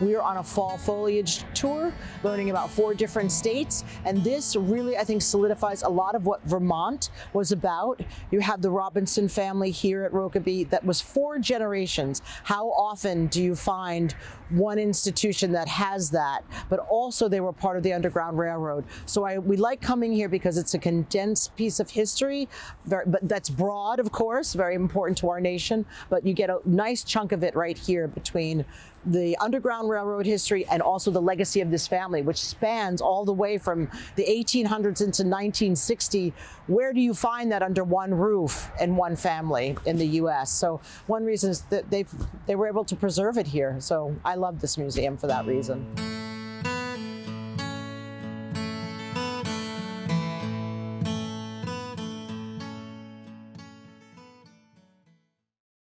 We are on a fall foliage tour, learning about four different states, and this really, I think, solidifies a lot of what Vermont was about. You have the Robinson family here at Rokeby that was four generations. How often do you find one institution that has that, but also they were part of the Underground Railroad. So I, we like coming here because it's a condensed piece of history, very, but that's broad, of course, very important to our nation, but you get a nice chunk of it right here between the Underground Railroad history and also the legacy of this family, which spans all the way from the 1800s into 1960. Where do you find that under one roof and one family in the U.S.? So one reason is that they they were able to preserve it here. So I love this museum for that reason.